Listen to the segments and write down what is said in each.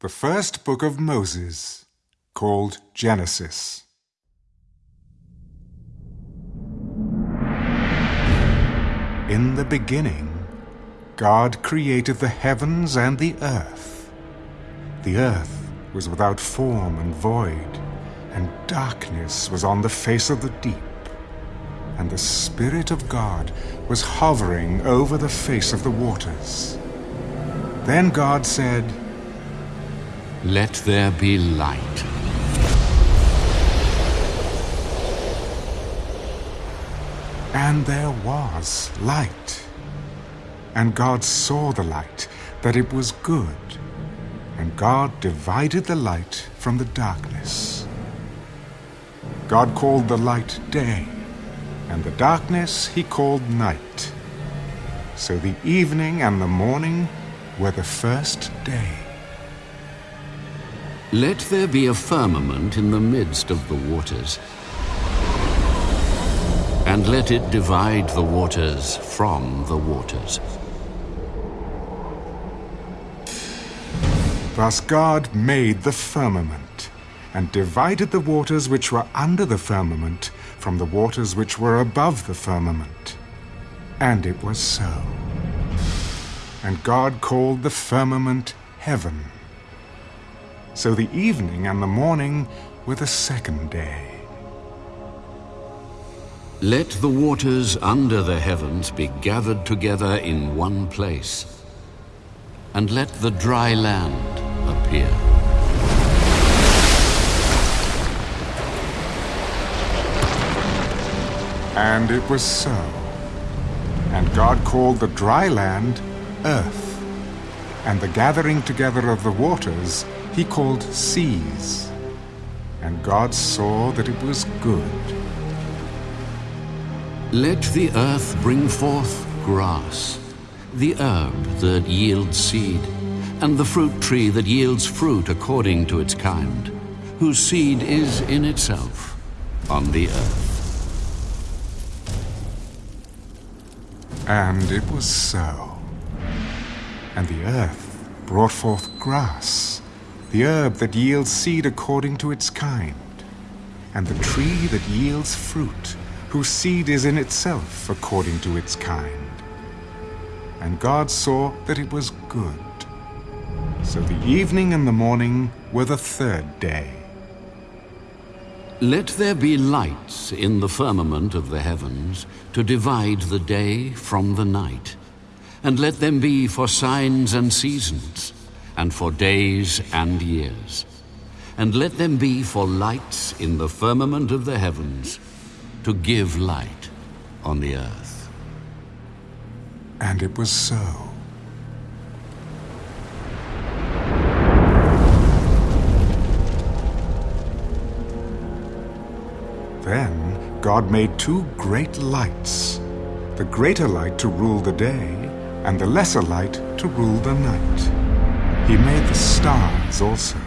The first book of Moses, called Genesis. In the beginning, God created the heavens and the earth. The earth was without form and void, and darkness was on the face of the deep. And the Spirit of God was hovering over the face of the waters. Then God said, Let there be light. And there was light. And God saw the light, that it was good. And God divided the light from the darkness. God called the light day, and the darkness he called night. So the evening and the morning were the first day. Let there be a firmament in the midst of the waters, and let it divide the waters from the waters. Thus God made the firmament, and divided the waters which were under the firmament from the waters which were above the firmament. And it was so. And God called the firmament heaven. So the evening and the morning were the second day. Let the waters under the heavens be gathered together in one place, and let the dry land appear. And it was so. And God called the dry land earth, and the gathering together of the waters he called seas. And God saw that it was good. Let the earth bring forth grass, the herb that yields seed, and the fruit tree that yields fruit according to its kind, whose seed is in itself on the earth. And it was so. And the earth brought forth grass, the herb that yields seed according to its kind, and the tree that yields fruit, whose seed is in itself according to its kind. And God saw that it was good. So the evening and the morning were the third day. Let there be lights in the firmament of the heavens to divide the day from the night, and let them be for signs and seasons, and for days and years. And let them be for lights in the firmament of the heavens to give light on the earth. And it was so. Then God made two great lights, the greater light to rule the day, and the lesser light to rule the night. He made the stars also.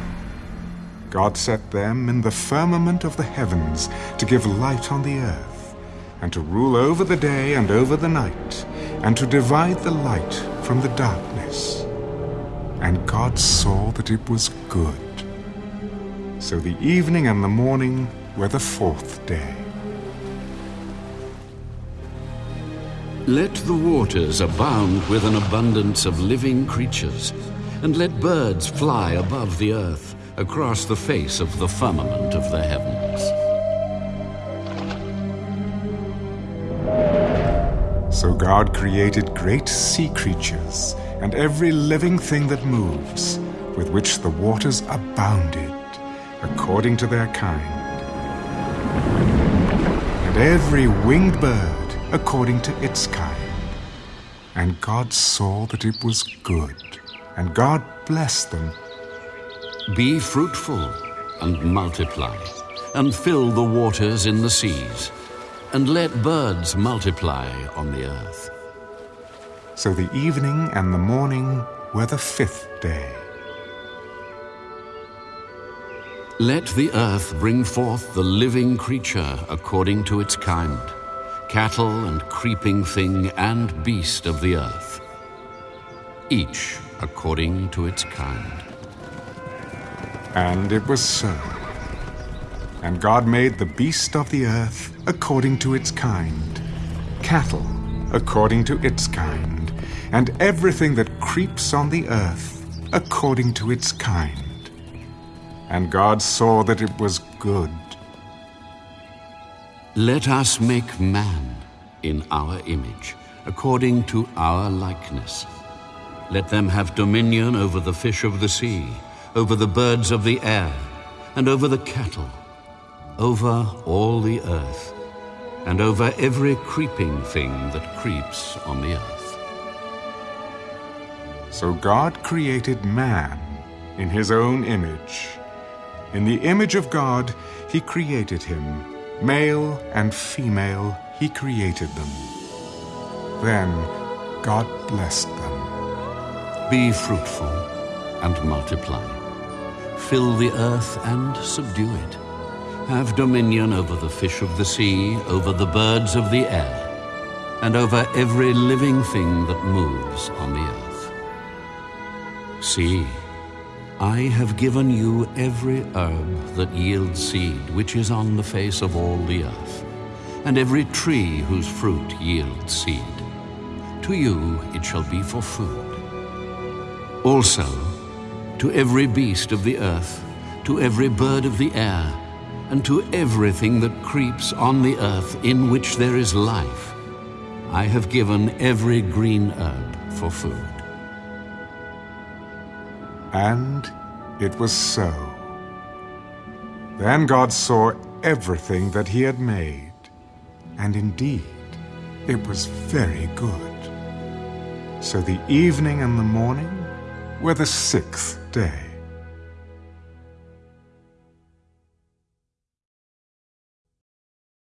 God set them in the firmament of the heavens to give light on the earth, and to rule over the day and over the night, and to divide the light from the darkness. And God saw that it was good. So the evening and the morning were the fourth day. Let the waters abound with an abundance of living creatures, and let birds fly above the earth across the face of the firmament of the heavens. So God created great sea creatures and every living thing that moves, with which the waters abounded, according to their kind and every winged bird according to its kind. And God saw that it was good, and God blessed them. Be fruitful and multiply, and fill the waters in the seas, and let birds multiply on the earth. So the evening and the morning were the fifth day. Let the earth bring forth the living creature according to its kind, cattle and creeping thing and beast of the earth, each according to its kind. And it was so. And God made the beast of the earth according to its kind, cattle according to its kind, and everything that creeps on the earth according to its kind. And God saw that it was good. Let us make man in our image, according to our likeness. Let them have dominion over the fish of the sea, over the birds of the air, and over the cattle, over all the earth, and over every creeping thing that creeps on the earth. So God created man in his own image. In the image of God, he created him. Male and female, he created them. Then God blessed them. Be fruitful and multiply. Fill the earth and subdue it. Have dominion over the fish of the sea, over the birds of the air, and over every living thing that moves on the earth. See, I have given you every herb that yields seed, which is on the face of all the earth, and every tree whose fruit yields seed. To you it shall be for food. Also, to every beast of the earth, to every bird of the air, and to everything that creeps on the earth in which there is life, I have given every green herb for food. And it was so. Then God saw everything that he had made, and indeed it was very good. So the evening and the morning were the sixth day.